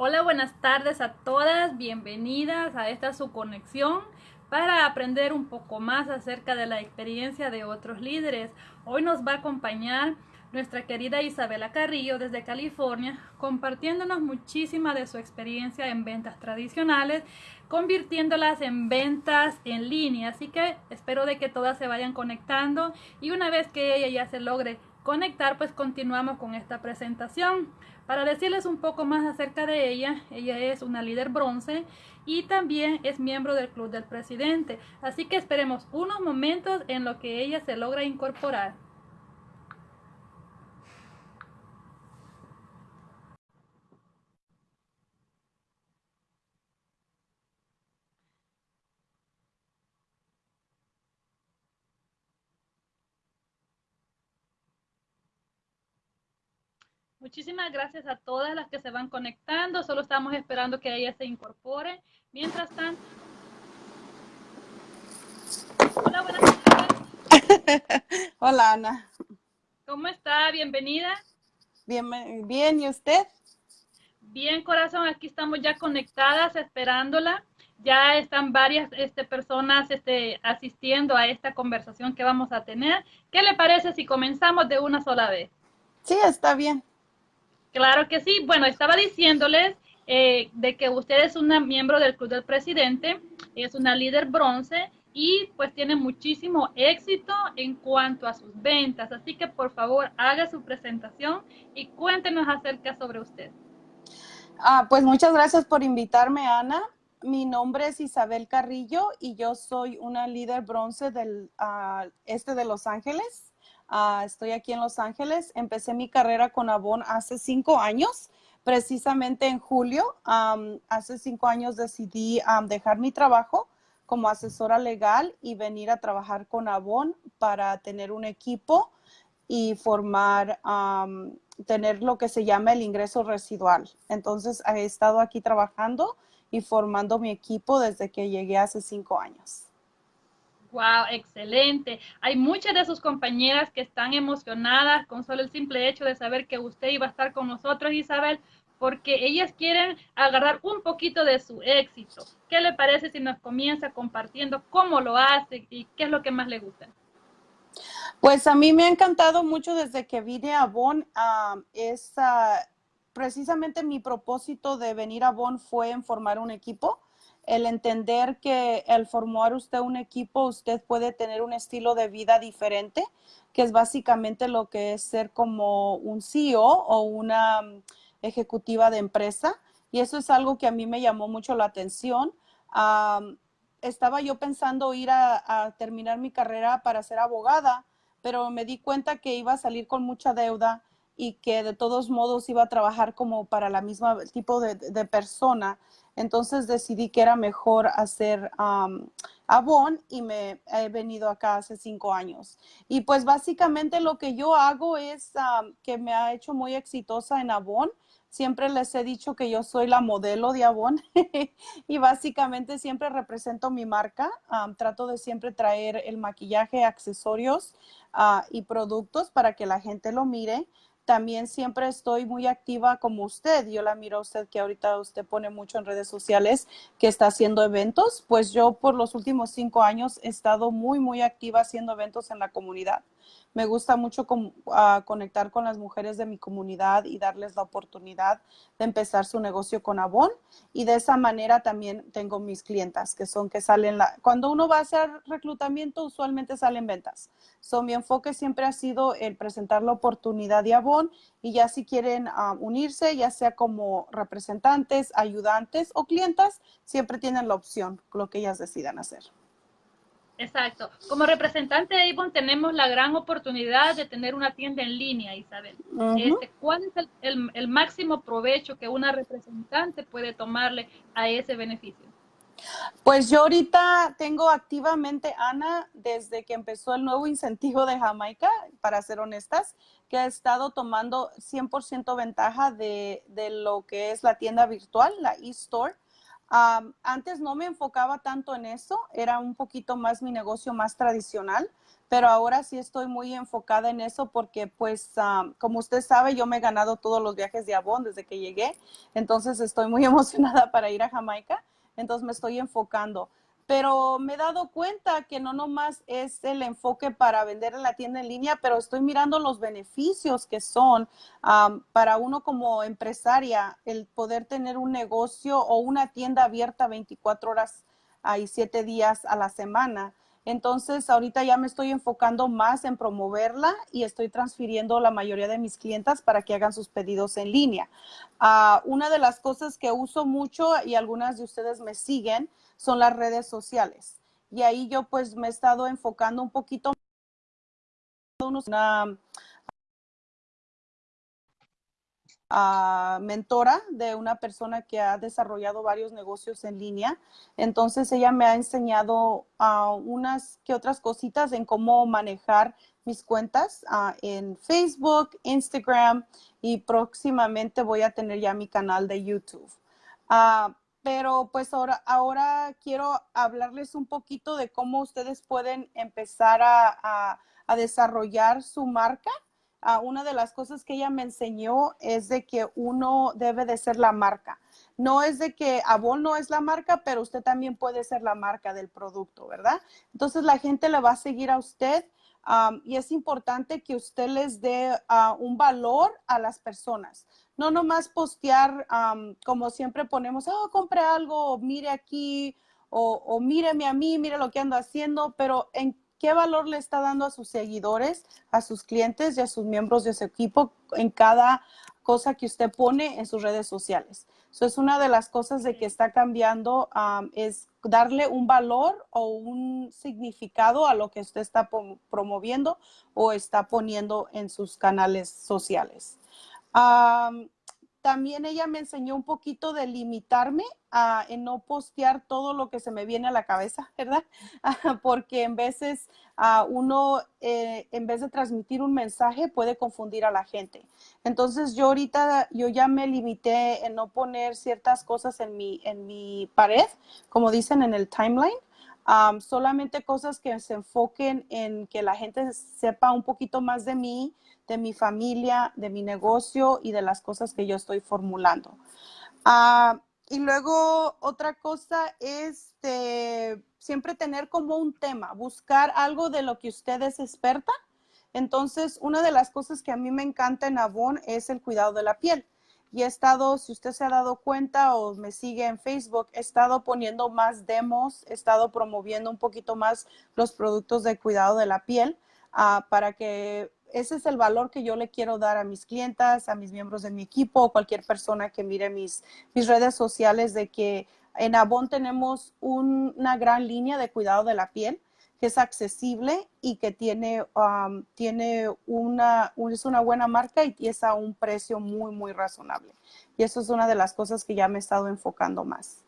Hola, buenas tardes a todas, bienvenidas a esta su conexión para aprender un poco más acerca de la experiencia de otros líderes. Hoy nos va a acompañar nuestra querida Isabela Carrillo desde California, compartiéndonos muchísima de su experiencia en ventas tradicionales, convirtiéndolas en ventas en línea. Así que espero de que todas se vayan conectando y una vez que ella ya se logre conectar, pues continuamos con esta presentación. Para decirles un poco más acerca de ella, ella es una líder bronce y también es miembro del Club del Presidente. Así que esperemos unos momentos en lo que ella se logra incorporar. Muchísimas gracias a todas las que se van conectando. Solo estamos esperando que ella se incorpore. Mientras tanto. Hola, buenas tardes. Hola, Ana. ¿Cómo está? Bienvenida. Bien, bien, ¿y usted? Bien, corazón, aquí estamos ya conectadas, esperándola. Ya están varias este, personas este, asistiendo a esta conversación que vamos a tener. ¿Qué le parece si comenzamos de una sola vez? Sí, está bien. Claro que sí. Bueno, estaba diciéndoles eh, de que usted es una miembro del Club del Presidente, es una líder bronce y pues tiene muchísimo éxito en cuanto a sus ventas. Así que por favor haga su presentación y cuéntenos acerca sobre usted. Ah, pues muchas gracias por invitarme, Ana. Mi nombre es Isabel Carrillo y yo soy una líder bronce del uh, este de Los Ángeles. Uh, estoy aquí en Los Ángeles. Empecé mi carrera con Avon hace cinco años, precisamente en julio. Um, hace cinco años decidí um, dejar mi trabajo como asesora legal y venir a trabajar con Avon para tener un equipo y formar, um, tener lo que se llama el ingreso residual. Entonces, he estado aquí trabajando y formando mi equipo desde que llegué hace cinco años. Wow, excelente. Hay muchas de sus compañeras que están emocionadas con solo el simple hecho de saber que usted iba a estar con nosotros, Isabel, porque ellas quieren agarrar un poquito de su éxito. ¿Qué le parece si nos comienza compartiendo cómo lo hace y qué es lo que más le gusta? Pues a mí me ha encantado mucho desde que vine a Bonn. Uh, es uh, precisamente mi propósito de venir a Bonn fue en formar un equipo el entender que al formar usted un equipo, usted puede tener un estilo de vida diferente, que es básicamente lo que es ser como un CEO o una mm, ejecutiva de empresa. Y eso es algo que a mí me llamó mucho la atención. estaba yo pensando ir a, a, terminar mi carrera para ser abogada, pero me di cuenta que iba a salir con mucha deuda y que de todos modos iba a trabajar como para la misma tipo de, de persona entonces decidí que era mejor hacer um, Avon y me he venido acá hace cinco años. Y pues básicamente lo que yo hago es que me ha hecho muy exitosa en Avon. Siempre les he dicho que yo soy la modelo de Avon y básicamente siempre represento mi marca. trato de siempre traer el maquillaje, accesorios uh, y productos para que la gente lo mire también siempre estoy muy activa como usted. Yo la miro a usted que ahorita usted pone mucho en redes sociales que está haciendo eventos. Pues yo por los últimos cinco años he estado muy, muy activa haciendo eventos en la comunidad. Me gusta mucho conectar con las mujeres de mi comunidad y darles la oportunidad de empezar su negocio con Avon. Y de esa manera también tengo mis clientas, que son que salen, la, cuando uno va a hacer reclutamiento, usualmente salen ventas. So, mi enfoque siempre ha sido el presentar la oportunidad de Avon y ya si quieren ah, unirse, ya sea como representantes, ayudantes o clientas, siempre tienen la opción, lo que ellas decidan hacer. Exacto. Como representante de Avon tenemos la gran oportunidad de tener una tienda en línea, Isabel. Este, ¿Cuál es el, el, máximo provecho que una representante puede tomarle a ese beneficio? Pues yo ahorita tengo activamente, Ana, desde que empezó el nuevo incentivo de Jamaica, para ser honestas, que ha estado tomando 100% ventaja de, de, lo que es la tienda virtual, la e-store antes no me enfocaba tanto en eso, era un poquito más mi negocio más tradicional, pero ahora sí estoy muy enfocada en eso porque pues como usted sabe yo me he ganado todos los viajes de Avon desde que llegué, entonces estoy muy emocionada para ir a Jamaica, entonces me estoy enfocando pero me he dado cuenta que no nomás es el enfoque para vender en la tienda en línea, pero estoy mirando los beneficios que son para uno como empresaria el poder tener un negocio o una tienda abierta 24 horas y 7 días a la semana. Entonces, ahorita ya me estoy enfocando más en promoverla y estoy transfiriendo la mayoría de mis clientas para que hagan sus pedidos en línea. Ah, una de las cosas que uso mucho y algunas de ustedes me siguen son las redes sociales. Y ahí yo pues me he estado enfocando un poquito una mentora de una persona que ha desarrollado varios negocios en línea. Entonces ella me ha enseñado unas que otras cositas en cómo manejar mis cuentas en Facebook, Instagram y próximamente voy a tener ya mi canal de YouTube. pero pues ahora, ahora quiero hablarles un poquito de cómo ustedes pueden empezar a desarrollar su marca Una de las cosas que ella me enseñó es de que uno debe de ser la marca. No es de que Avon no es la marca, pero usted también puede ser la marca del producto, ¿verdad? Entonces la gente le va a seguir a usted y es importante que usted les dé ah, un valor a las personas. No nomás postear como siempre ponemos, oh, compre algo, mire aquí, o, o míreme a mí, mire lo que ando haciendo, pero en qué valor le está dando a sus seguidores, a sus clientes y a sus miembros de su equipo en cada cosa que usted pone en sus redes sociales. Eso es una de las cosas de que está cambiando, es darle un valor o un significado a lo que usted está promoviendo o está poniendo en sus canales sociales también ella me enseñó un poquito de limitarme a en no postear todo lo que se me viene a la cabeza, ¿verdad? Porque en veces a uno, eh, en vez de transmitir un mensaje, puede confundir a la gente. Entonces yo ahorita, yo ya me limité en no poner ciertas cosas en mi, en mi pared, como dicen en el timeline. Solamente cosas que se enfoquen en que la gente sepa un poquito más de mí, de mi familia, de mi negocio y de las cosas que yo estoy formulando. Ah, y luego otra cosa es siempre tener como un tema, buscar algo de lo que usted es experta. Entonces, una de las cosas que a mí me encanta en Avon es el cuidado de la piel. Y he estado, si usted se ha dado cuenta o me sigue en Facebook, he estado poniendo más demos, he estado promoviendo un poquito más los productos de cuidado de la piel ah, para que ese es el valor que yo le quiero dar a mis clientas, a mis miembros de mi equipo, o cualquier persona que mire mis, mis redes sociales de que en Avon tenemos una gran línea de cuidado de la piel que es accesible y que tiene, um, tiene una, es una buena marca y es a un precio muy, muy razonable. Y eso es una de las cosas que ya me he estado enfocando más.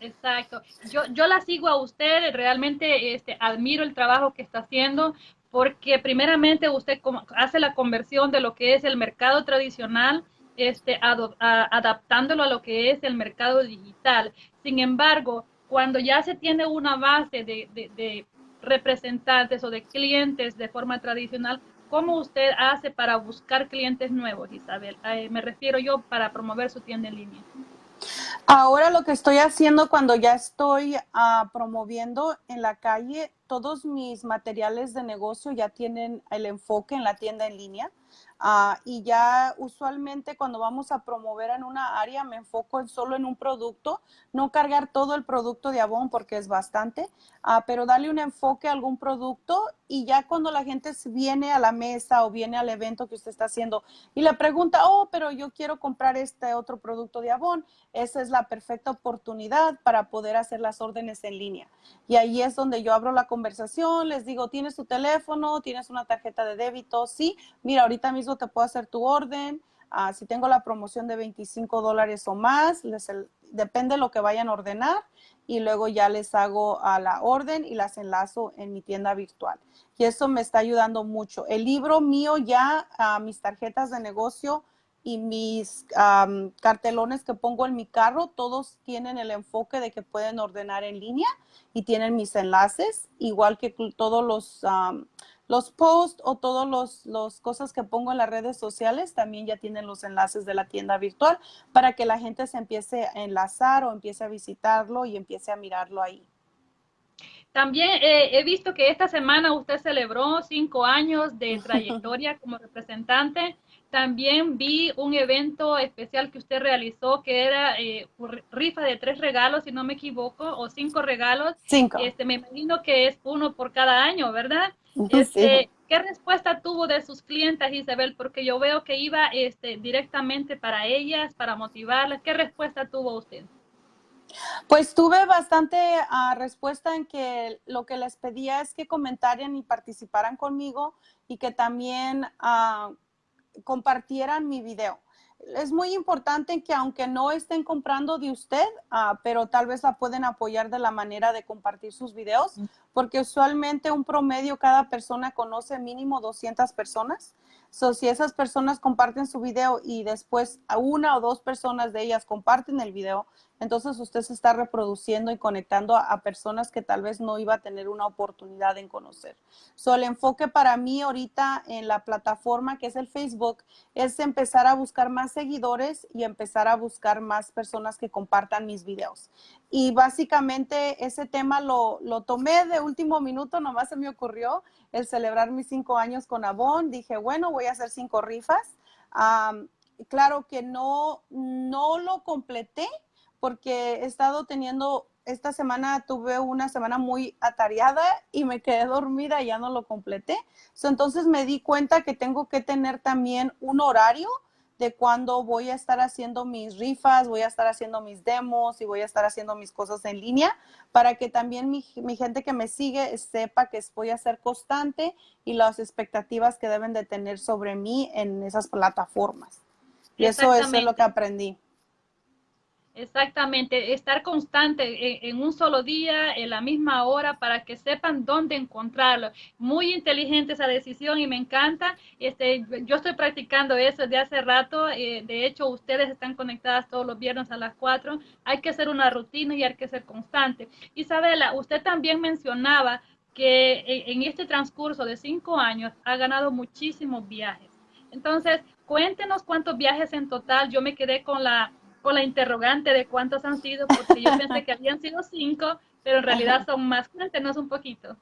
Exacto. Yo, yo la sigo a usted, realmente este, admiro el trabajo que está haciendo porque primeramente usted hace la conversión de lo que es el mercado tradicional, este, adaptándolo a lo que es el mercado digital. Sin embargo, cuando ya se tiene una base de, representantes o de clientes de forma tradicional, ¿cómo usted hace para buscar clientes nuevos, Isabel? Eh, me refiero yo para promover su tienda en línea. Ahora lo que estoy haciendo cuando ya estoy ah, promoviendo en la calle, todos mis materiales de negocio ya tienen el enfoque en la tienda en línea. Ah, y ya usualmente cuando vamos a promover en una área me enfoco en solo en un producto, no cargar todo el producto de Avon porque es bastante, ah, pero darle un enfoque a algún producto y ya cuando la gente viene a la mesa o viene al evento que usted está haciendo y le pregunta, oh, pero yo quiero comprar este otro producto de Avon, esa es la perfecta oportunidad para poder hacer las órdenes en línea. Y ahí es donde yo abro la conversación, les digo, ¿tienes tu teléfono? ¿Tienes una tarjeta de débito? Sí, mira, ahorita mismo te puedo hacer tu orden. Ah, si tengo la promoción de 25 dólares o más, les, depende de lo que vayan a ordenar y luego ya les hago a la orden y las enlazo en mi tienda virtual. Y eso me está ayudando mucho. El libro mío ya, mis tarjetas de negocio y mis cartelones que pongo en mi carro, todos tienen el enfoque de que pueden ordenar en línea y tienen mis enlaces, igual que todos los, los posts o todas las cosas que pongo en las redes sociales también ya tienen los enlaces de la tienda virtual para que la gente se empiece a enlazar o empiece a visitarlo y empiece a mirarlo ahí. También eh, he visto que esta semana usted celebró cinco años de trayectoria como representante. También vi un evento especial que usted realizó que era eh, rifa de tres regalos, si no me equivoco, o cinco regalos. Cinco. Este, me imagino que es uno por cada año, ¿verdad? Este, ¿Qué respuesta tuvo de sus clientes, Isabel? Porque yo veo que iba este, directamente para ellas, para motivarlas. ¿Qué respuesta tuvo usted? Pues tuve bastante ah, respuesta en que lo que les pedía es que comentaran y participaran conmigo y que también uh, compartieran mi video. Es muy importante que aunque no estén comprando de usted, uh, pero tal vez la pueden apoyar de la manera de compartir sus videos, porque usualmente un promedio cada persona conoce mínimo 200 personas. So, si esas personas comparten su video y después a una o dos personas de ellas comparten el video, entonces usted se está reproduciendo y conectando a, personas que tal vez no iba a tener una oportunidad en conocer. So, el enfoque para mí ahorita en la plataforma que es el Facebook es empezar a buscar más seguidores y empezar a buscar más personas que compartan mis videos. Y básicamente ese tema lo, lo tomé de último minuto, nomás se me ocurrió el celebrar mis cinco años con Avon. Dije, bueno, voy a hacer cinco rifas. claro que no, no lo completé porque he estado teniendo, esta semana tuve una semana muy atareada y me quedé dormida y ya no lo completé. entonces me di cuenta que tengo que tener también un horario de cuando voy a estar haciendo mis rifas, voy a estar haciendo mis demos y voy a estar haciendo mis cosas en línea para que también mi, gente que me sigue sepa que voy a ser constante y las expectativas que deben de tener sobre mí en esas plataformas. Y eso, eso es lo que aprendí. Exactamente, estar constante en, un solo día, en la misma hora, para que sepan dónde encontrarlo. Muy inteligente esa decisión y me encanta. Este, yo estoy practicando eso desde hace rato. Eh, de hecho, ustedes están conectadas todos los viernes a las 4. Hay que hacer una rutina y hay que ser constante. Isabela, usted también mencionaba que en este transcurso de cinco años ha ganado muchísimos viajes. Entonces, cuéntenos cuántos viajes en total. Yo me quedé con la con la interrogante de cuántos han sido, porque yo pensé que habían sido cinco, pero en realidad son más. Cuéntenos un poquito.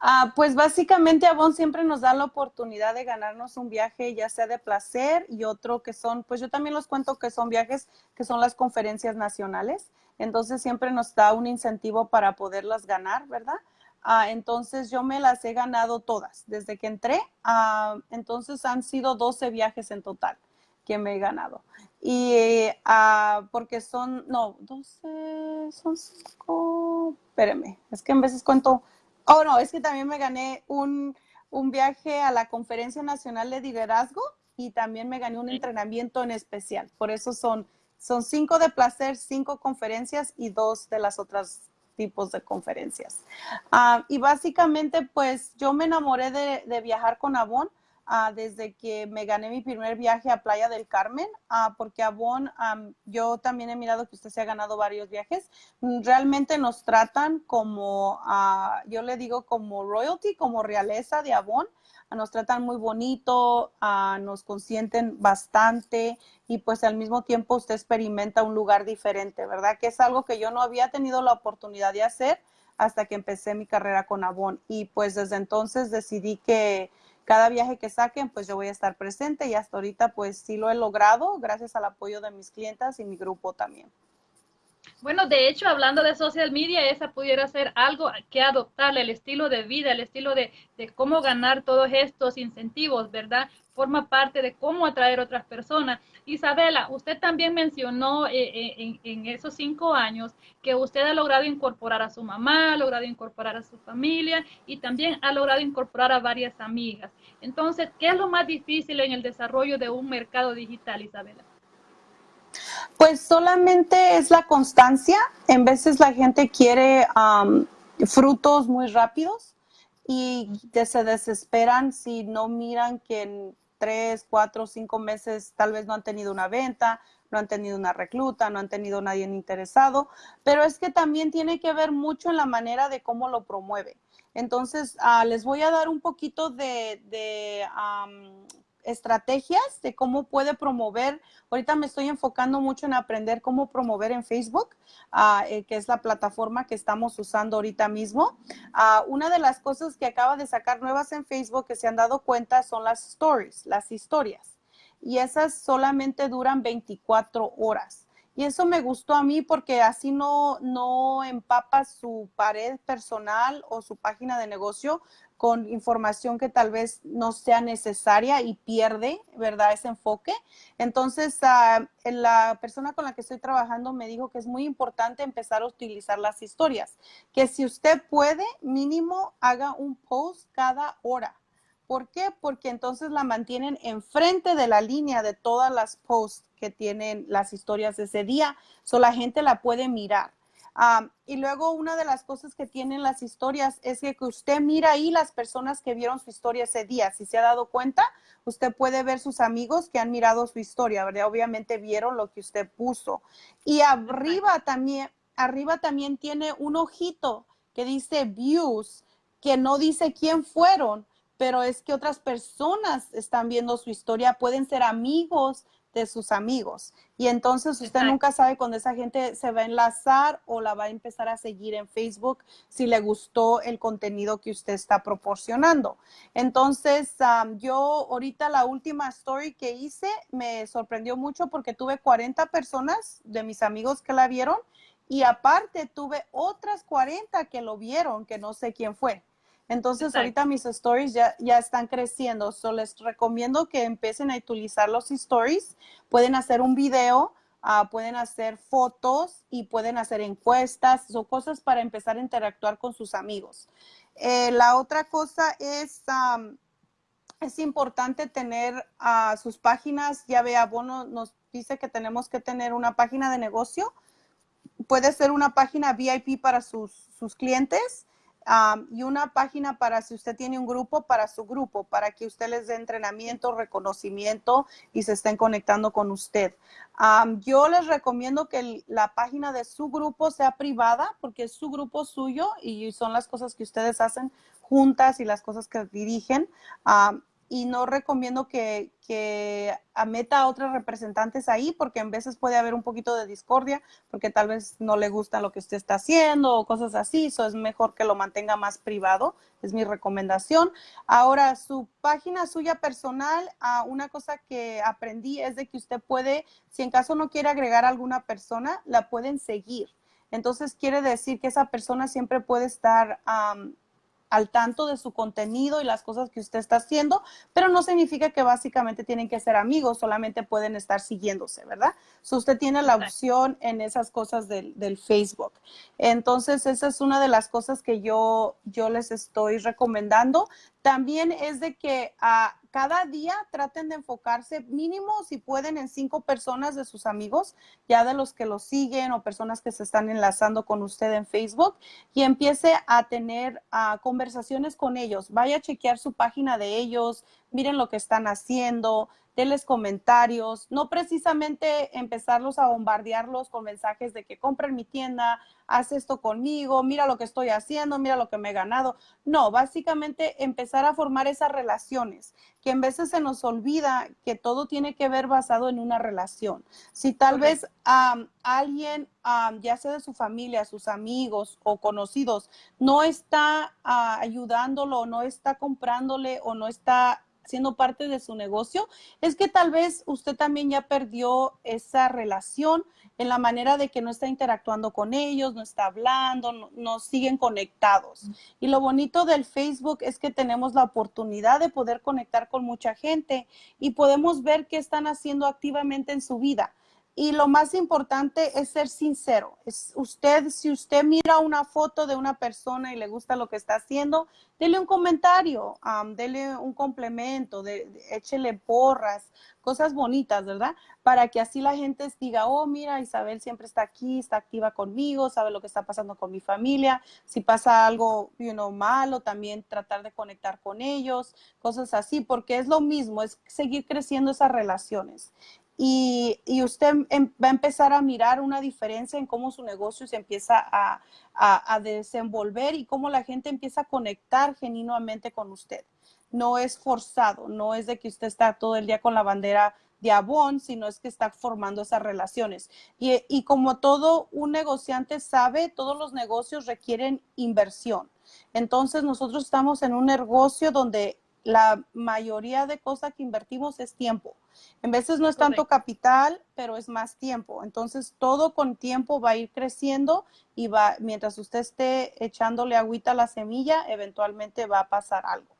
Ah, pues básicamente Avon siempre nos da la oportunidad de ganarnos un viaje, ya sea de placer y otro que son, pues yo también los cuento que son viajes que son las conferencias nacionales. Entonces siempre nos da un incentivo para poderlas ganar, ¿verdad? Ah, entonces yo me las he ganado todas desde que entré. Ah, entonces han sido 12 viajes en total que me he ganado. Y uh, porque son, no, 12, son 5, espérame, es que en veces cuento, oh no, es que también me gané un, un viaje a la Conferencia Nacional de Liderazgo y también me gané un entrenamiento en especial. Por eso son, son cinco de placer, cinco conferencias y dos de las otras tipos de conferencias. Uh, y básicamente, pues yo me enamoré de, de viajar con Avon Ah, desde que me gané mi primer viaje a Playa del Carmen, uh, porque Avon, yo también he mirado que usted se ha ganado varios viajes. Mm, realmente nos tratan como, uh, yo le digo como royalty, como realeza de Avon. Nos tratan muy bonito, nos consienten bastante y pues al mismo tiempo usted experimenta un lugar diferente, ¿verdad? Que es algo que yo no había tenido la oportunidad de hacer hasta que empecé mi carrera con Avon. Y pues desde entonces decidí que cada viaje que saquen, pues yo voy a estar presente y hasta ahorita pues sí lo he logrado gracias al apoyo de mis clientas y mi grupo también. Bueno, de hecho, hablando de social media, esa pudiera ser algo que adoptarle, el estilo de vida, el estilo de, de cómo ganar todos estos incentivos, ¿verdad? Forma parte de cómo atraer otras personas. Isabela, usted también mencionó eh, eh, en, esos cinco años que usted ha logrado incorporar a su mamá, ha logrado incorporar a su familia y también ha logrado incorporar a varias amigas. Entonces, ¿qué es lo más difícil en el desarrollo de un mercado digital, Isabela? Pues solamente es la constancia. En veces la gente quiere frutos muy rápidos y se desesperan si no miran que tres, cuatro, cinco meses tal vez no han tenido una venta, no han tenido una recluta, no han tenido nadie interesado, pero es que también tiene que ver mucho en la manera de cómo lo promueve. Entonces, ah, les voy a dar un poquito de, estrategias de cómo puede promover. Ahorita me estoy enfocando mucho en aprender cómo promover en Facebook, ah, eh, que es la plataforma que estamos usando ahorita mismo. Ah, una de las cosas que acaba de sacar nuevas en Facebook que se han dado cuenta son las stories, las historias. Y esas solamente duran 24 horas. Y eso me gustó a mí porque así no, no empapa su pared personal o su página de negocio con información que tal vez no sea necesaria y pierde, ¿verdad? Ese enfoque. Entonces, uh, la persona con la que estoy trabajando me dijo que es muy importante empezar a utilizar las historias, que si usted puede, mínimo haga un post cada hora. ¿Por qué? Porque entonces la mantienen enfrente de la línea de todas las posts que tienen las historias ese día, so la gente la puede mirar. Y luego una de las cosas que tienen las historias es que, usted mira ahí las personas que vieron su historia ese día. Si se ha dado cuenta, usted puede ver sus amigos que han mirado su historia, ¿verdad? Obviamente vieron lo que usted puso. Y arriba también, arriba también tiene un ojito que dice views, que no dice quién fueron, pero es que otras personas están viendo su historia, pueden ser amigos de sus amigos. Y entonces usted nunca sabe cuando esa gente se va a enlazar o la va a empezar a seguir en Facebook si le gustó el contenido que usted está proporcionando. Entonces, yo ahorita la última story que hice me sorprendió mucho porque tuve 40 personas de mis amigos que la vieron y aparte tuve otras 40 que lo vieron, que no sé quién fue. Entonces, ahorita mis stories ya, ya están creciendo. So, les recomiendo que empiecen a utilizar los stories. Pueden hacer un video, ah, pueden hacer fotos y pueden hacer encuestas. Son cosas para empezar a interactuar con sus amigos. Eh, la otra cosa es, es importante tener ah, sus páginas. Ya vea, Bono nos dice que tenemos que tener una página de negocio. Puede ser una página VIP para sus, sus clientes y una página para si usted tiene un grupo, para su grupo, para que usted les dé entrenamiento, reconocimiento y se estén conectando con usted. yo les recomiendo que la página de su grupo sea privada porque es su grupo suyo y son las cosas que ustedes hacen juntas y las cosas que dirigen y no recomiendo que, que meta a otros representantes ahí porque en veces puede haber un poquito de discordia porque tal vez no le gusta lo que usted está haciendo o cosas así, eso es mejor que lo mantenga más privado, es mi recomendación. Ahora, su página suya personal, ah, una cosa que aprendí es de que usted puede, si en caso no quiere agregar a alguna persona, la pueden seguir. Entonces quiere decir que esa persona siempre puede estar al tanto de su contenido y las cosas que usted está haciendo, pero no significa que básicamente tienen que ser amigos, solamente pueden estar siguiéndose, ¿verdad? So usted tiene la opción en esas cosas del, Facebook. Entonces, esa es una de las cosas que yo, yo les estoy recomendando. También es de que a ah, cada día traten de enfocarse mínimo si pueden en cinco personas de sus amigos, ya de los que los siguen o personas que se están enlazando con usted en Facebook y empiece a tener conversaciones con ellos. Vaya a chequear su página de ellos, miren lo que están haciendo, denles comentarios, no precisamente empezarlos a bombardearlos con mensajes de que compren mi tienda, haz esto conmigo, mira lo que estoy haciendo, mira lo que me he ganado. No, básicamente empezar a formar esas relaciones, que en veces se nos olvida que todo tiene que ver basado en una relación. Si tal vez alguien, ya sea de su familia, sus amigos o conocidos, no está ah, ayudándolo, no está comprándole o no está siendo parte de su negocio, es que tal vez usted también ya perdió esa relación en la manera de que no está interactuando con ellos, no está hablando, no, siguen conectados. Y lo bonito del Facebook es que tenemos la oportunidad de poder conectar con mucha gente y podemos ver qué están haciendo activamente en su vida y lo más importante es ser sincero. Es usted, si usted mira una foto de una persona y le gusta lo que está haciendo, dele un comentario, dele un complemento, de, échele porras, cosas bonitas, ¿verdad? Para que así la gente diga, oh, mira, Isabel siempre está aquí, está activa conmigo, sabe lo que está pasando con mi familia. Si pasa algo you know, malo, también tratar de conectar con ellos, cosas así, porque es lo mismo, es seguir creciendo esas relaciones y, usted em, va a empezar a mirar una diferencia en cómo su negocio se empieza a, desenvolver y cómo la gente empieza a conectar genuinamente con usted. No es forzado, no es de que usted está todo el día con la bandera de Avon, sino es que está formando esas relaciones. Y como todo un negociante sabe, todos los negocios requieren inversión. Entonces nosotros estamos en un negocio donde la mayoría de cosas que invertimos es tiempo. En veces no es tanto capital, pero es más tiempo. Entonces, todo con tiempo va a ir creciendo y va, mientras usted esté echándole agüita a la semilla, eventualmente va a pasar algo.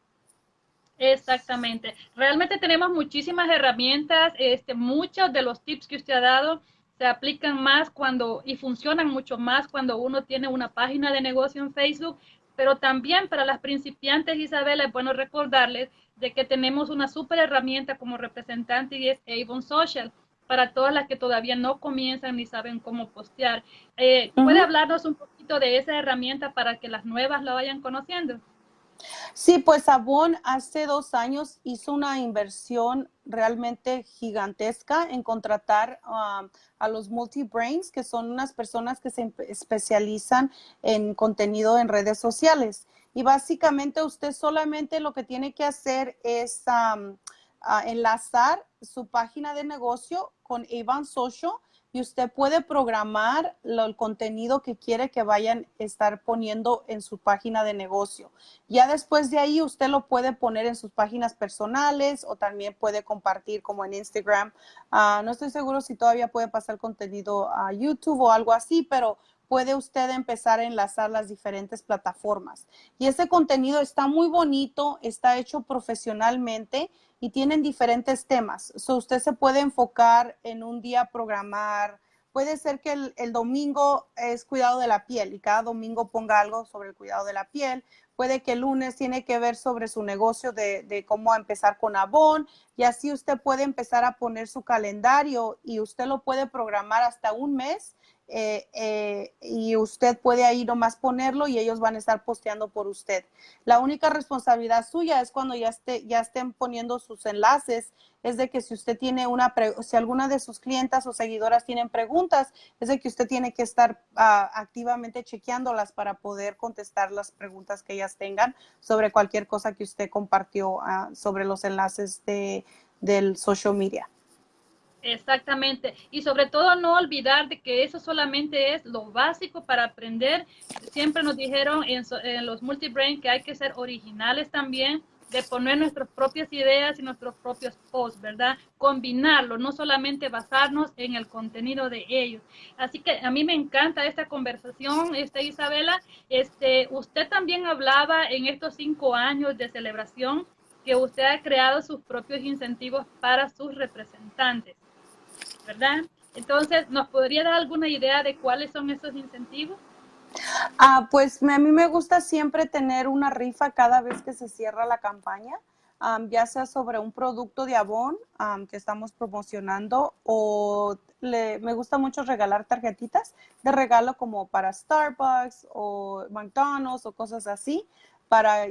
Exactamente. Realmente tenemos muchísimas herramientas. Este, muchos de los tips que usted ha dado se aplican más cuando y funcionan mucho más cuando uno tiene una página de negocio en Facebook pero también para las principiantes, Isabel, es bueno recordarles de que tenemos una súper herramienta como representante y es Avon Social para todas las que todavía no comienzan ni saben cómo postear. Eh, ¿Puede hablarnos un poquito de esa herramienta para que las nuevas la vayan conociendo? Sí, pues Avon hace dos años hizo una inversión realmente gigantesca en contratar um, a los multi-brains, que son unas personas que se especializan en contenido en redes sociales. Y básicamente usted solamente lo que tiene que hacer es enlazar su página de negocio con Avon Social y usted puede programar el contenido que quiere que vayan a estar poniendo en su página de negocio. Ya después de ahí usted lo puede poner en sus páginas personales o también puede compartir como en Instagram. Ah, no estoy seguro si todavía puede pasar contenido a YouTube o algo así, pero puede usted empezar a enlazar las diferentes plataformas. Y ese contenido está muy bonito, está hecho profesionalmente y tienen diferentes temas. So, usted se puede enfocar en un día programar. Puede ser que el, domingo es cuidado de la piel y cada domingo ponga algo sobre el cuidado de la piel. Puede que el lunes tiene que ver sobre su negocio de, cómo empezar con Avon y así usted puede empezar a poner su calendario y usted lo puede programar hasta un mes eh, eh, y usted puede ahí nomás ponerlo y ellos van a estar posteando por usted. La única responsabilidad suya es cuando ya, esté, ya estén poniendo sus enlaces, es de que si usted tiene una, si alguna de sus clientas o seguidoras tienen preguntas, es de que usted tiene que estar ah, activamente chequeándolas para poder contestar las preguntas que ellas tengan sobre cualquier cosa que usted compartió ah, sobre los enlaces de, del social media. Exactamente. Y sobre todo no olvidar de que eso solamente es lo básico para aprender. Siempre nos dijeron en, en los multibrain que hay que ser originales también, de poner nuestras propias ideas y nuestros propios posts, ¿verdad? Combinarlo, no solamente basarnos en el contenido de ellos. Así que a mí me encanta esta conversación, este Isabela. Este, usted también hablaba en estos cinco años de celebración que usted ha creado sus propios incentivos para sus representantes. ¿Verdad? Entonces, ¿nos podría dar alguna idea de cuáles son esos incentivos? Ah, pues a mí me gusta siempre tener una rifa cada vez que se cierra la campaña, ya sea sobre un producto de Avon que estamos promocionando o me gusta mucho regalar tarjetitas de regalo como para Starbucks o McDonald's o cosas así para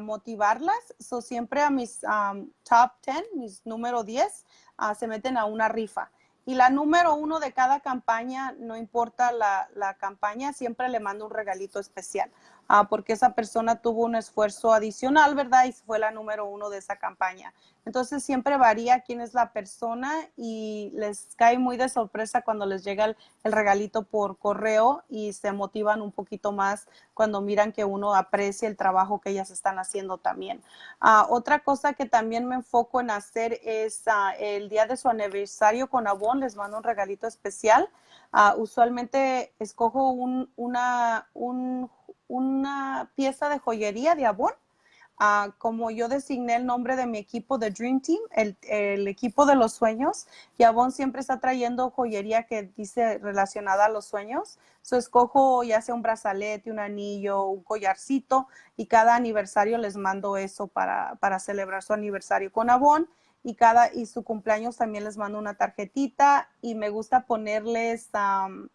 motivarlas. So, siempre a mis top 10, mis número 10, ah, se meten a una rifa. Y la número uno de cada campaña, no importa la, la campaña, siempre le mando un regalito especial. Ah, porque esa persona tuvo un esfuerzo adicional, ¿verdad? Y fue la número uno de esa campaña. Entonces siempre varía quién es la persona y les cae muy de sorpresa cuando les llega el, regalito por correo y se motivan un poquito más cuando miran que uno aprecia el trabajo que ellas están haciendo también. Ah, otra cosa que también me enfoco en hacer es ah, el día de su aniversario con Avon, les mando un regalito especial. usualmente escojo un, una, un una pieza de joyería de Avon Ah, como yo designé el nombre de mi equipo de Dream Team, el, equipo de los sueños, y Avon siempre está trayendo joyería que dice relacionada a los sueños. So, escojo ya sea un brazalete, un anillo, un collarcito, y cada aniversario les mando eso para, para celebrar su aniversario con Avon. Y cada y su cumpleaños también les mando una tarjetita y me gusta ponerles um,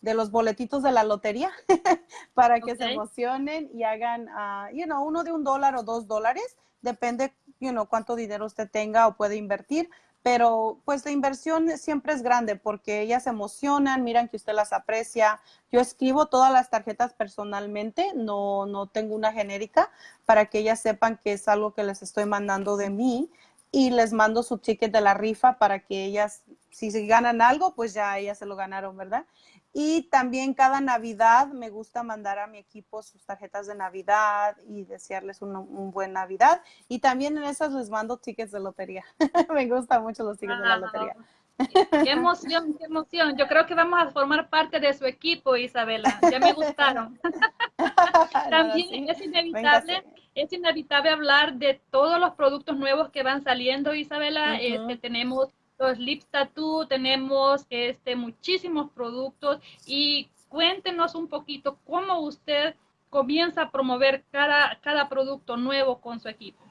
de los boletitos de la lotería para que se emocionen y hagan, uh, you know, uno de un dólar o dos dólares, depende, you know, cuánto dinero usted tenga o puede invertir, pero pues la inversión siempre es grande porque ellas se emocionan, miran que usted las aprecia. Yo escribo todas las tarjetas personalmente, no, no tengo una genérica para que ellas sepan que es algo que les estoy mandando de mí y les mando su ticket de la rifa para que ellas, si se ganan algo, pues ya ellas se lo ganaron, ¿verdad? Y también cada Navidad me gusta mandar a mi equipo sus tarjetas de Navidad y desearles un, buen Navidad. Y también en esas les mando tickets de lotería. me gustan mucho los tickets de la lotería. Qué emoción, qué emoción. Yo creo que vamos a formar parte de su equipo, Isabela. Ya me gustaron. También es inevitable, es inevitable hablar de todos los productos nuevos que van saliendo, Isabela. este, tenemos los lip tattoo, tenemos este, muchísimos productos y cuéntenos un poquito cómo usted comienza a promover cada, cada producto nuevo con su equipo.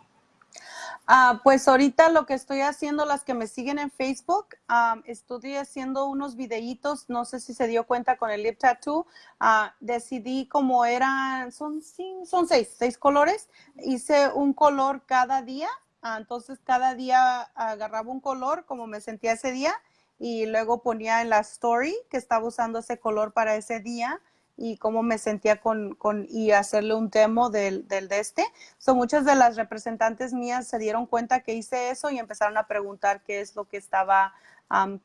Ah, pues ahorita lo que estoy haciendo, las que me siguen en Facebook, estoy haciendo unos videitos, no sé si se dio cuenta con el lip tattoo, ah, decidí como eran, son, son seis, seis colores, hice un color cada día. Entonces cada día agarraba un color como me sentía ese día y luego ponía en la story que estaba usando ese color para ese día y cómo me sentía con, con y hacerle un demo del, del de este. son muchas de las representantes mías se dieron cuenta que hice eso y empezaron a preguntar qué es lo que estaba,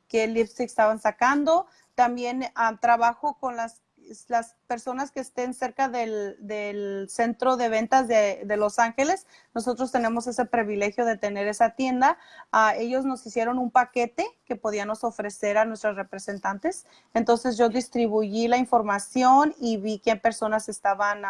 qué lipstick estaban sacando. También trabajo con las las personas que estén cerca del, centro de ventas de, Los Ángeles, nosotros tenemos ese privilegio de tener esa tienda. Ah, ellos nos hicieron un paquete que podíamos ofrecer a nuestros representantes. Entonces yo distribuí la información y vi qué personas estaban,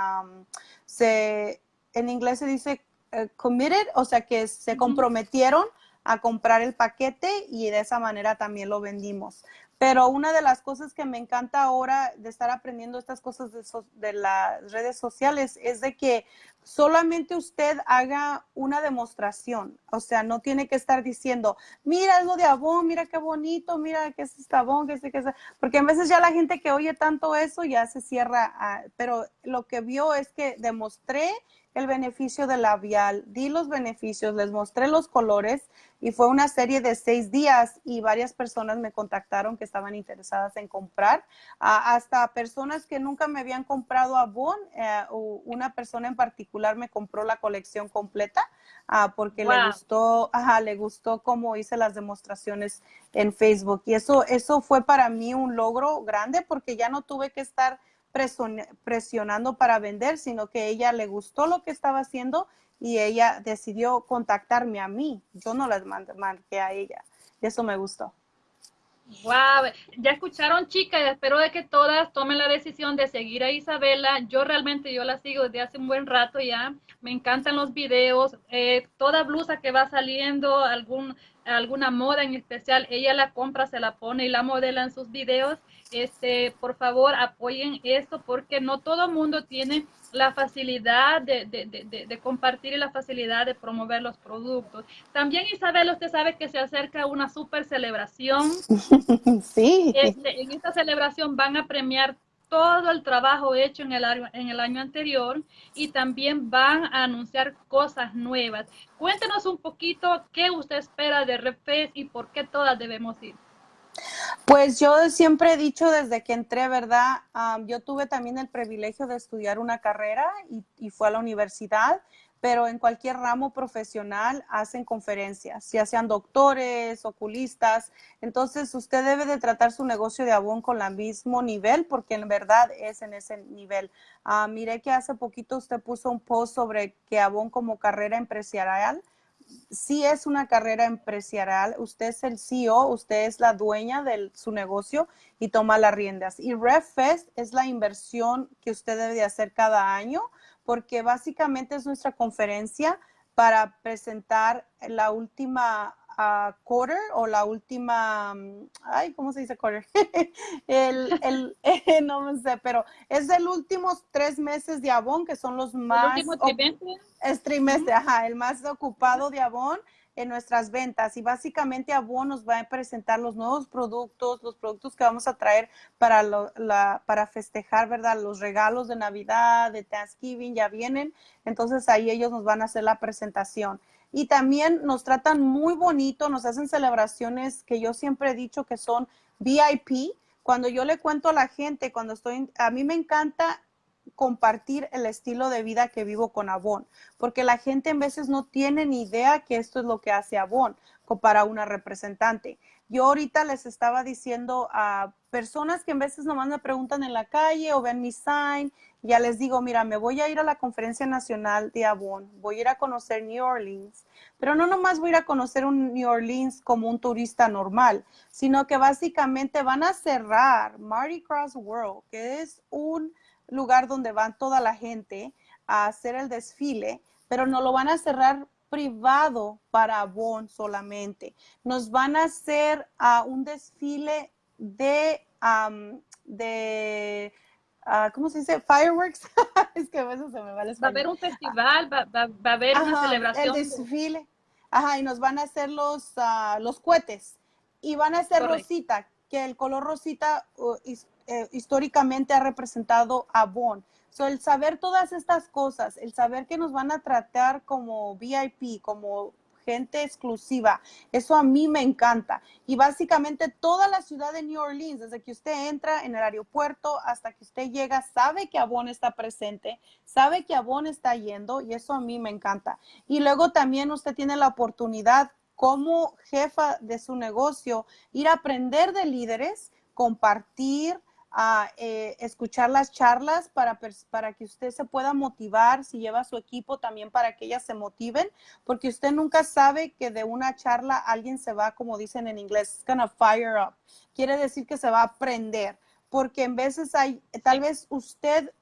se, en inglés se dice eh, committed, o sea que se comprometieron a comprar el paquete y de esa manera también lo vendimos. Pero una de las cosas que me encanta ahora de estar aprendiendo estas cosas de, las redes sociales es de que solamente usted haga una demostración. O sea, no tiene que estar diciendo, mira, lo de Avon, mira qué bonito, mira qué es este Avon, qué es, qué es. Porque a veces ya la gente que oye tanto eso ya se cierra. pero lo que vio es que demostré el beneficio del labial, di los beneficios, les mostré los colores y fue una serie de seis días y varias personas me contactaron que estaban interesadas en comprar, hasta personas que nunca me habían comprado Avon, eh, una persona en particular me compró la colección completa ah, porque le gustó, ajá, le gustó cómo hice las demostraciones en Facebook. Y eso, eso fue para mí un logro grande porque ya no tuve que estar presionando para vender, sino que ella le gustó lo que estaba haciendo y ella decidió contactarme a mí. Yo no las marqué a ella. Y eso me gustó. Wow, ya escucharon chicas, espero de que todas tomen la decisión de seguir a Isabela. Yo realmente yo la sigo desde hace un buen rato ya. Me encantan los videos, eh, toda blusa que va saliendo, algún, alguna moda en especial, ella la compra, se la pone y la modela en sus videos este, por favor apoyen esto porque no todo el mundo tiene la facilidad de, de, de, de, compartir y la facilidad de promover los productos. También Isabel, usted sabe que se acerca una super celebración. Sí. Este, en esta celebración van a premiar todo el trabajo hecho en el, año, en el año anterior y también van a anunciar cosas nuevas. Cuéntenos un poquito qué usted espera de REFES y por qué todas debemos ir. Pues yo siempre he dicho desde que entré, ¿verdad? yo tuve también el privilegio de estudiar una carrera y, y, fue a la universidad, pero en cualquier ramo profesional hacen conferencias, ya sean doctores, oculistas. Entonces usted debe de tratar su negocio de Avon con el mismo nivel, porque en verdad es en ese nivel. Uh, miré que hace poquito usted puso un post sobre que Avon como carrera empresarial sí es una carrera empresarial. Usted es el CEO, usted es la dueña de su negocio y toma las riendas. Y RevFest es la inversión que usted debe de hacer cada año porque básicamente es nuestra conferencia para presentar la última quarter o la última, mm, ay, ¿cómo se dice quarter? el, el no me sé, pero es el últimos tres meses de Avon, que son los más... El último trimestre. Es trimestre, ajá, el más ocupado de Avon en nuestras ventas y básicamente Avon nos va a presentar los nuevos productos, los productos que vamos a traer para, la, para festejar, ¿verdad? Los regalos de Navidad, de Thanksgiving ya vienen, entonces ahí ellos nos van a hacer la presentación y también nos tratan muy bonito, nos hacen celebraciones que yo siempre he dicho que son VIP. Cuando yo le cuento a la gente, cuando estoy, a mí me encanta compartir el estilo de vida que vivo con Avon, porque la gente en veces no tiene ni idea que esto es lo que hace Avon para una representante. Yo ahorita les estaba diciendo a personas que en veces nomás me preguntan en la calle o ven mi sign, ya les digo, mira, me voy a ir a la conferencia nacional de Avon, voy a ir a conocer New Orleans, pero no nomás voy a ir a conocer un New Orleans como un turista normal, sino que básicamente van a cerrar Mardi Gras World, que es un lugar donde van toda la gente a hacer el desfile, pero no lo van a cerrar privado para Avon solamente. Nos van a hacer a un desfile de, de ah, ¿cómo se dice? Fireworks. es que a veces se me va el Va a haber un festival, va, a haber una celebración. El desfile. Ajá, y nos van a hacer los, uh, los cohetes. Y van a hacer rosita, que el color rosita uh, eh, históricamente ha representado a Avon. So, el saber todas estas cosas, el saber que nos van a tratar como VIP, como gente exclusiva, eso a mí me encanta. Y básicamente toda la ciudad de New Orleans, desde que usted entra en el aeropuerto hasta que usted llega, sabe que Avon está presente, sabe que Avon está yendo y eso a mí me encanta. Y luego también usted tiene la oportunidad como jefa de su negocio, ir a aprender de líderes, compartir, a eh, escuchar las charlas para, para que usted se pueda motivar, si lleva su equipo también para que ellas se motiven, porque usted nunca sabe que de una charla alguien se va, como dicen en inglés, gonna fire up. Quiere decir que se va a aprender, porque en veces hay, tal vez usted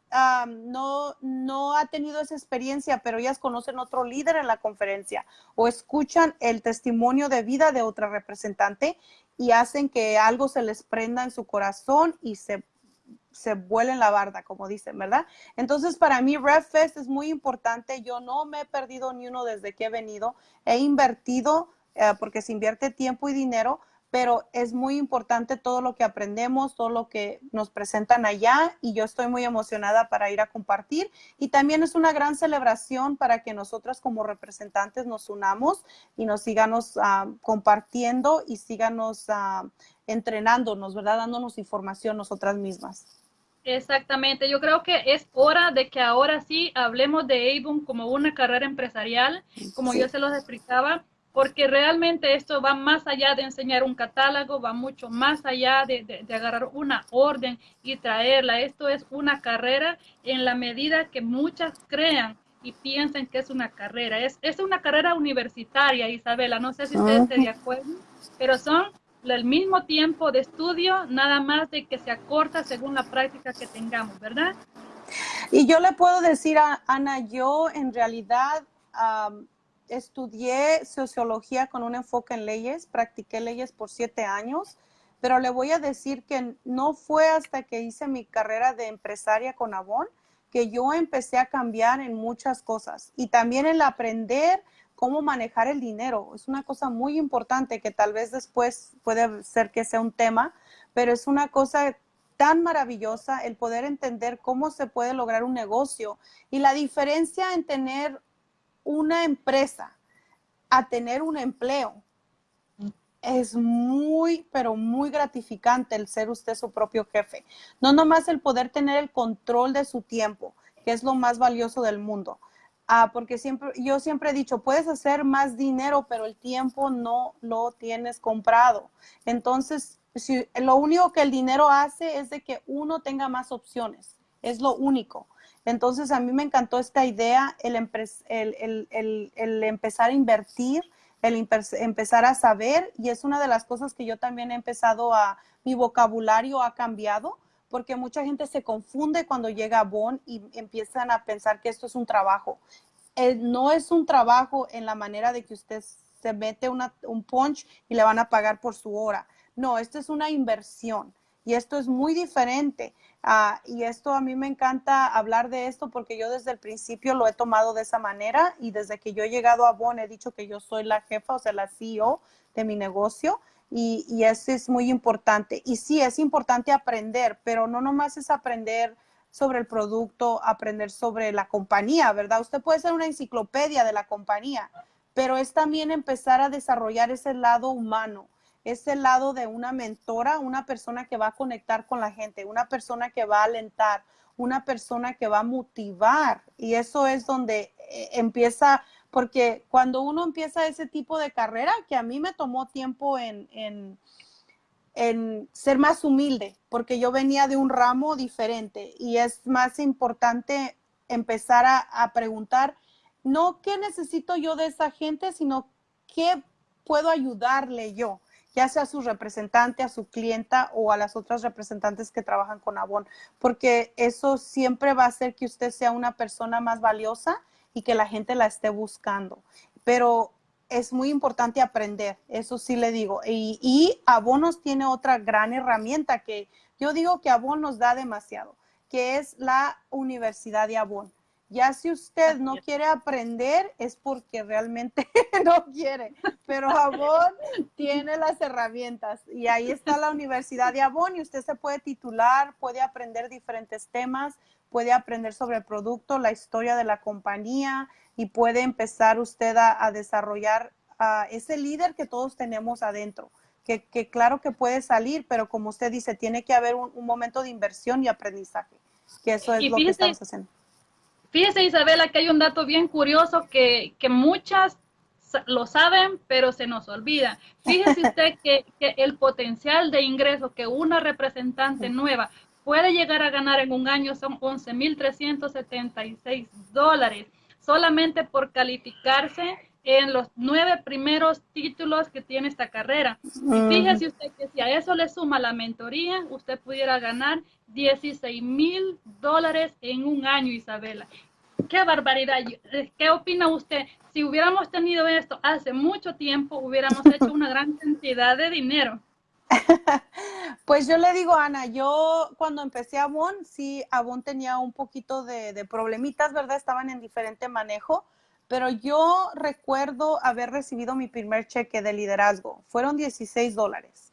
no, no ha tenido esa experiencia, pero ellas conocen otro líder en la conferencia o escuchan el testimonio de vida de otra representante y hacen que algo se les prenda en su corazón y se, se vuelen la barda, como dicen, ¿verdad? Entonces, para mí, RevFest es muy importante. Yo no me he perdido ni uno desde que he venido. He invertido, eh, porque se invierte tiempo y dinero, pero es muy importante todo lo que aprendemos, todo lo que nos presentan allá y yo estoy muy emocionada para ir a compartir y también es una gran celebración para que nosotras como representantes nos unamos y nos sigamos ah, compartiendo y sigamos uh, entrenándonos, ¿verdad? Dándonos información nosotras mismas. Exactamente, yo creo que es hora de que ahora sí hablemos de Avon como una carrera empresarial, como yo se los explicaba porque realmente esto va más allá de enseñar un catálogo, va mucho más allá de, agarrar una orden y traerla. Esto es una carrera en la medida que muchas crean y piensen que es una carrera. Es, es una carrera universitaria, Isabela, no sé si ustedes estén de acuerdo, pero son el mismo tiempo de estudio, nada más de que se acorta según la práctica que tengamos, ¿verdad? Y yo le puedo decir a Ana, yo en realidad estudié sociología con un enfoque en leyes, practiqué leyes por siete años, pero le voy a decir que no fue hasta que hice mi carrera de empresaria con Avon que yo empecé a cambiar en muchas cosas y también el aprender cómo manejar el dinero. Es una cosa muy importante que tal vez después puede ser que sea un tema, pero es una cosa tan maravillosa el poder entender cómo se puede lograr un negocio y la diferencia en tener una empresa a tener un empleo, es muy, pero muy gratificante el ser usted su propio jefe. No nomás el poder tener el control de su tiempo, que es lo más valioso del mundo. Ah, porque siempre, yo siempre he dicho, puedes hacer más dinero, pero el tiempo no lo tienes comprado. Entonces, si, lo único que el dinero hace es de que uno tenga más opciones. Es lo único. Entonces a mí me encantó esta idea, el, el, empezar a invertir, el empezar a saber y es una de las cosas que yo también he empezado a, mi vocabulario ha cambiado porque mucha gente se confunde cuando llega a Bon y empiezan a pensar que esto es un trabajo. Eh, no es un trabajo en la manera de que usted se mete un punch y le van a pagar por su hora. No, esto es una inversión y esto es muy diferente. Ah, y esto a mí me encanta hablar de esto porque yo desde el principio lo he tomado de esa manera y desde que yo he llegado a Bon he dicho que yo soy la jefa, o sea, la CEO de mi negocio y, y eso es muy importante. Y sí, es importante aprender, pero no nomás es aprender sobre el producto, aprender sobre la compañía, ¿verdad? Usted puede ser una enciclopedia de la compañía, pero es también empezar a desarrollar ese lado humano, ese lado de una mentora, una persona que va a conectar con la gente, una persona que va a alentar, una persona que va a motivar. Y eso es donde eh, empieza, porque cuando uno empieza ese tipo de carrera, que a mí me tomó tiempo en, en en ser más humilde, porque yo venía de un ramo diferente y es más importante empezar a, preguntar, no qué necesito yo de esa gente, sino qué puedo ayudarle yo, ya sea a su representante, a su clienta o a las otras representantes que trabajan con Avon, porque eso siempre va a hacer que usted sea una persona más valiosa y que la gente la esté buscando. Pero es muy importante aprender, eso sí le digo. Y, y Abonos tiene otra gran herramienta que yo digo que Abon nos da demasiado, que es la Universidad de Abon. Ya si usted no quiere aprender es porque realmente no quiere, pero Avon tiene las herramientas y ahí está la Universidad de Avon y usted se puede titular, puede aprender diferentes temas, puede aprender sobre el producto, la historia de la compañía y puede empezar usted a, desarrollar ese líder que todos tenemos adentro. Que, claro que puede salir, pero como usted dice, tiene que haber un, momento de inversión y aprendizaje, que eso es lo que estamos haciendo. Fíjese, Isabela, que hay un dato bien curioso que, que muchas lo saben, pero se nos olvida. Fíjese usted que, que, el potencial de ingreso que una representante nueva puede llegar a ganar en un año son 11.376 dólares, solamente por calificarse en los nueve primeros títulos que tiene esta carrera. Y fíjese usted que si a eso le suma la mentoría, usted pudiera ganar 16 mil dólares en un año, Isabela. Qué barbaridad. Eh, ¿Qué opina usted? Si hubiéramos tenido esto hace mucho tiempo, hubiéramos hecho una gran cantidad de dinero. Pues yo le digo, Ana, yo cuando empecé a Avon, sí, Avon tenía un poquito de, problemitas, ¿verdad? Estaban en diferente manejo, pero yo recuerdo haber recibido mi primer cheque de liderazgo. Fueron 16 dólares.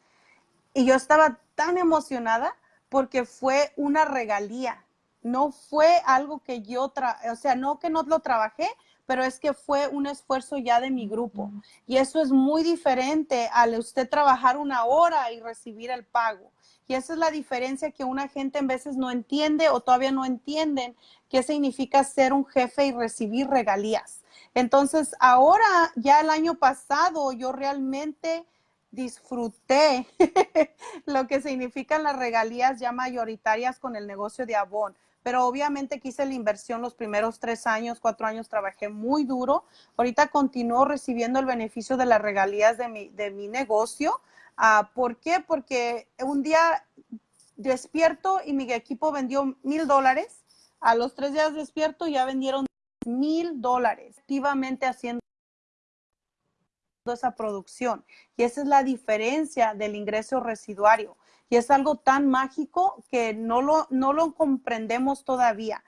Y yo estaba tan emocionada porque fue una regalía. No fue algo que yo, o sea, no que no lo trabajé, pero es que fue un esfuerzo ya de mi grupo. Y eso es muy diferente al usted trabajar una hora y recibir el pago. Y esa es la diferencia que una gente en veces no entiende o todavía no entienden qué significa ser un jefe y recibir regalías. Entonces, ahora, ya el año pasado, yo realmente disfruté lo que significan las regalías ya mayoritarias con el negocio de Avon pero obviamente quise la inversión los primeros tres años, cuatro años, trabajé muy duro. Ahorita continúo recibiendo el beneficio de las regalías de mi, de mi negocio. Ah, ¿Por qué? Porque un día despierto y mi equipo vendió mil dólares. A los tres días despierto ya vendieron mil dólares, activamente haciendo esa producción. Y esa es la diferencia del ingreso residuario y es algo tan mágico que no lo, no lo comprendemos todavía.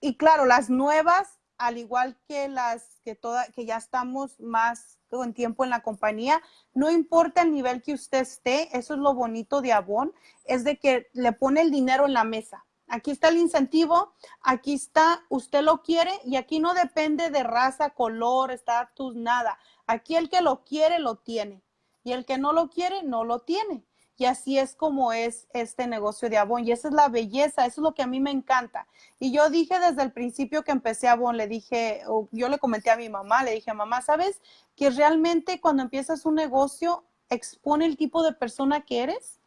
Y claro, las nuevas, al igual que las que, toda, que ya estamos más con tiempo en la compañía, no importa el nivel que usted esté, eso es lo bonito de Avon, es de que le pone el dinero en la mesa. Aquí está el incentivo, aquí está, usted lo quiere y aquí no depende de raza, color, estatus, nada. Aquí el que lo quiere, lo tiene. Y el que no lo quiere, no lo tiene. Y así es como es este negocio de Avon. Y esa es la belleza, eso es lo que a mí me encanta. Y yo dije desde el principio que empecé Avon, le dije, yo le comenté a mi mamá, le dije, mamá, ¿sabes que realmente cuando empiezas un negocio expone el tipo de persona que eres?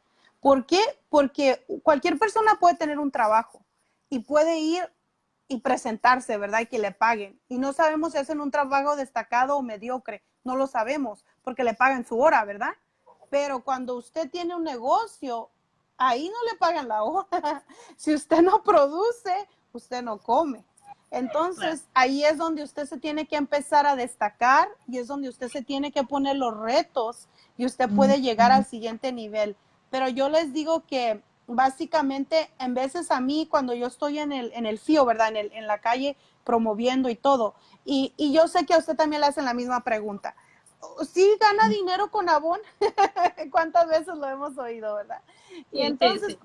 ¿Por qué? Porque cualquier persona puede tener un trabajo y puede ir y presentarse, ¿verdad? Y que le paguen. Y no sabemos si hacen un trabajo destacado o mediocre, no lo sabemos porque le pagan su hora, ¿verdad? Pero cuando usted tiene un negocio, ahí no le pagan la hora. si usted no produce, usted no come. Entonces, ahí es donde usted se tiene que empezar a destacar y es donde usted se tiene que poner los retos y usted puede llegar al siguiente nivel. Pero yo les digo que básicamente, en veces a mí, cuando yo estoy en el, en el FIO, ¿verdad? En, el, en la calle promoviendo y todo, y, y yo sé que a usted también le hacen la misma pregunta sí gana dinero con Avon. ¿Cuántas veces lo hemos oído, verdad? Y entonces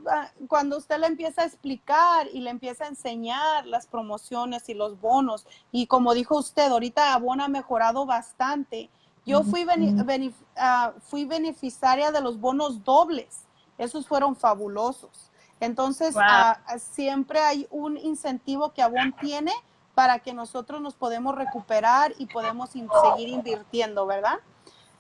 cuando usted le empieza a explicar y le empieza a enseñar las promociones y los bonos, y como dijo usted, ahorita Avon ha mejorado bastante. Yo fui, ah, fui beneficiaria de los bonos dobles. Esos fueron fabulosos. Entonces, ah, siempre hay un incentivo que Avon tiene para que nosotros nos podemos recuperar y podemos seguir invirtiendo, ¿verdad?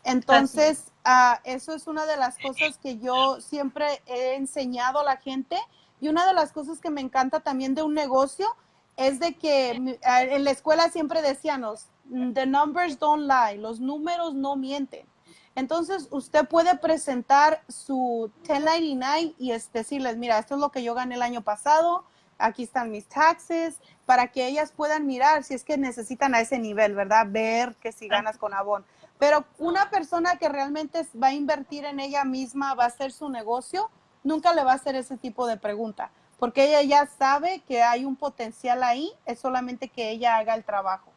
Entonces, uh, eso es una de las cosas que yo siempre he enseñado a la gente y una de las cosas que me encanta también de un negocio es de que en la escuela siempre decíamos, the numbers don't lie, los números no mienten. Entonces, usted puede presentar su 1099 y es decirles, mira, esto es lo que yo gané el año pasado, aquí están mis taxes, para que ellas puedan mirar si es que necesitan a ese nivel, ¿verdad? Ver que si ganas con Avon. Pero una persona que realmente va a invertir en ella misma, va a hacer su negocio, nunca le va a hacer ese tipo de pregunta, porque ella ya sabe que hay un potencial ahí, es solamente que ella haga el trabajo.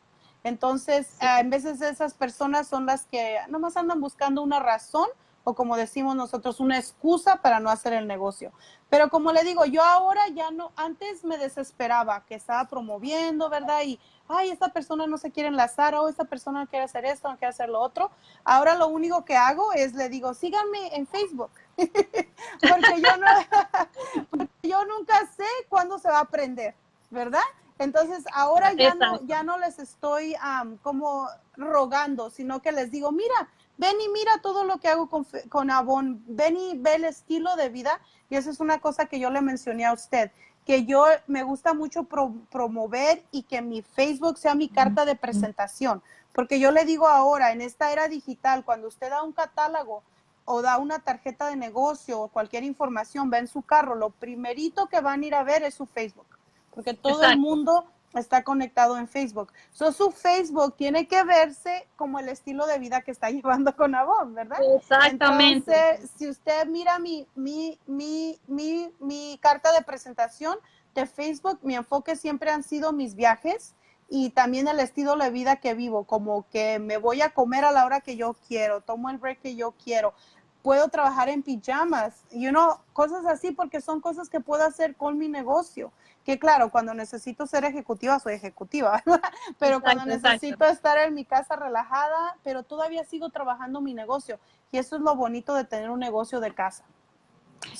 Entonces, en veces esas personas son las que nomás andan buscando una razón o como decimos nosotros, una excusa para no hacer el negocio. Pero como le digo, yo ahora ya no, antes me desesperaba que estaba promoviendo, ¿verdad? Y, ay, esta persona no se quiere enlazar, o esta persona no quiere hacer esto, no quiere hacer lo otro. Ahora lo único que hago es le digo, síganme en Facebook. porque, yo no, yo nunca sé cuándo se va a aprender, ¿verdad? Entonces, ahora ya no, ya no les estoy como rogando, sino que les digo, mira, ven y mira todo lo que hago con, con Avon, ven y ve el estilo de vida. Y esa es una cosa que yo le mencioné a usted, que yo me gusta mucho promover y que mi Facebook sea mi carta de presentación. Porque yo le digo ahora, en esta era digital, cuando usted da un catálogo o da una tarjeta de negocio o cualquier información, ve en su carro, lo primerito que van a ir a ver es su Facebook. Porque todo el mundo está conectado en Facebook. So, su Facebook tiene que verse como el estilo de vida que está llevando con Avon, ¿verdad? Exactamente. Entonces, si usted mira mi, mi, mi, mi, mi carta de presentación de Facebook, mi enfoque siempre han sido mis viajes y también el estilo de vida que vivo, como que me voy a comer a la hora que yo quiero, tomo el break que yo quiero, puedo trabajar en pijamas, you know, cosas así porque son cosas que puedo hacer con mi negocio que claro, cuando necesito ser ejecutiva, soy ejecutiva, pero cuando necesito estar en mi casa relajada, pero todavía sigo trabajando mi negocio. Y eso es lo bonito de tener un negocio de casa.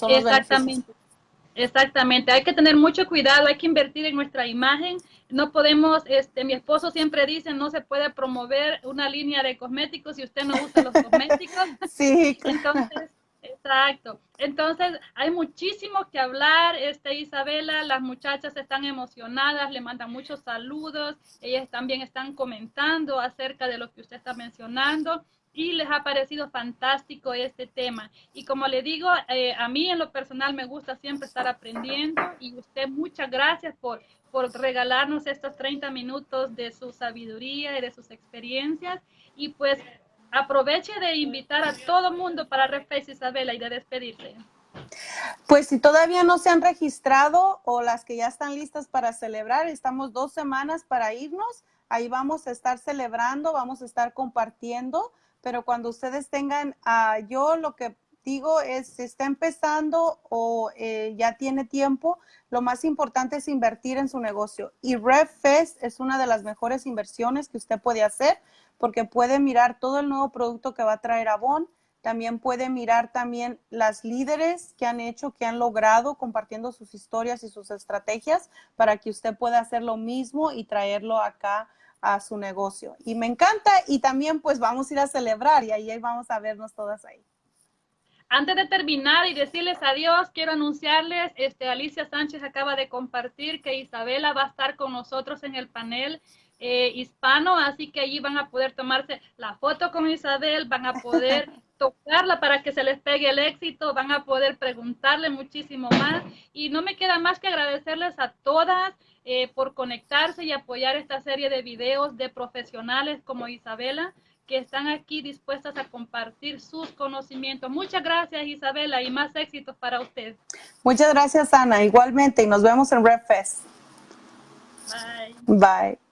Exactamente. Exactamente, hay que tener mucho cuidado, hay que invertir en nuestra imagen. No podemos, este, mi esposo siempre dice, no se puede promover una línea de cosméticos si usted no usa los cosméticos. Sí. Entonces, Exacto. Entonces, hay muchísimo que hablar, este Isabela, las muchachas están emocionadas, le mandan muchos saludos, ellas también están comentando acerca de lo que usted está mencionando y les ha parecido fantástico este tema. Y como le digo, eh, a mí en lo personal me gusta siempre estar aprendiendo y usted muchas gracias por, por regalarnos estos 30 minutos de su sabiduría y de sus experiencias. Y pues aproveche de invitar a todo mundo para Refes Isabela y de despedirse. Pues si todavía no se han registrado o las que ya están listas para celebrar, estamos dos semanas para irnos. Ahí vamos a estar celebrando, vamos a estar compartiendo, pero cuando ustedes tengan, uh, yo lo que digo es, si está empezando o eh, ya tiene tiempo, lo más importante es invertir en su negocio. Y RevFest es una de las mejores inversiones que usted puede hacer porque puede mirar todo el nuevo producto que va a traer Avon. También puede mirar también las líderes que han hecho, que han logrado compartiendo sus historias y sus estrategias para que usted pueda hacer lo mismo y traerlo acá a su negocio. Y me encanta y también pues vamos a ir a celebrar y ahí vamos a vernos todas ahí. antes de terminar y decirles adiós, quiero anunciarles, este, Alicia Sánchez acaba de compartir que Isabela va a estar con nosotros en el panel eh, hispano, así que allí van a poder tomarse la foto con Isabel, van a poder tocarla para que se les pegue el éxito, van a poder preguntarle muchísimo más y no me queda más que agradecerles a todas eh, por conectarse y apoyar esta serie de videos de profesionales como Isabela que están aquí dispuestas a compartir sus conocimientos. Muchas gracias Isabela y más éxitos para usted. Muchas gracias Ana, igualmente y nos vemos en RedFest. Bye. Bye.